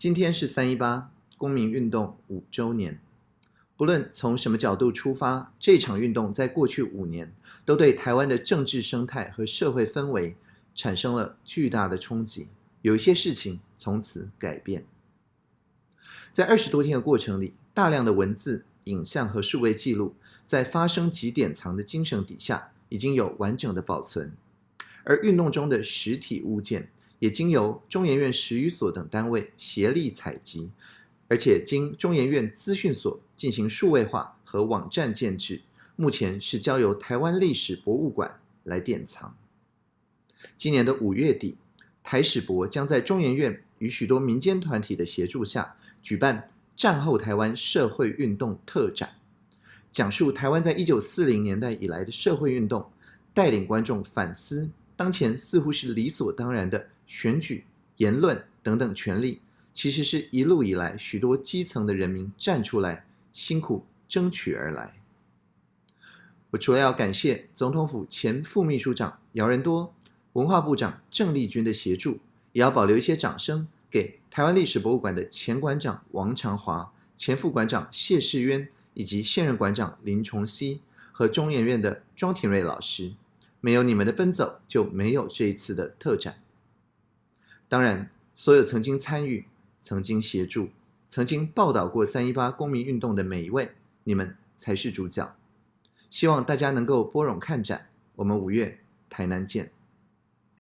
今天是三一八公民运动五周年。不论从什么角度出发，这场运动在过去五年都对台湾的政治生态和社会氛围产生了巨大的冲击。有一些事情从此改变。在二十多天的过程里，大量的文字、影像和数位记录，在发生及典藏的精神底下，已经有完整的保存。而运动中的实体物件。也经由中研院史语所等单位协力采集，而且经中研院资讯所进行数位化和网站建制，目前是交由台湾历史博物馆来典藏。今年的五月底，台史博将在中研院与许多民间团体的协助下，举办战后台湾社会运动特展，讲述台湾在一九四零年代以来的社会运动，带领观众反思当前似乎是理所当然的。选举、言论等等权利，其实是一路以来许多基层的人民站出来、辛苦争取而来。我除了要感谢总统府前副秘书长姚仁多、文化部长郑丽君的协助，也要保留一些掌声给台湾历史博物馆的前馆长王长华、前副馆长谢世渊以及现任馆长林崇熙和中研院的庄廷瑞老师。没有你们的奔走，就没有这一次的特展。当然，所有曾经参与、曾经协助、曾经报道过三一八公民运动的每一位，你们才是主角。希望大家能够拨冗看展，我们五月台南见。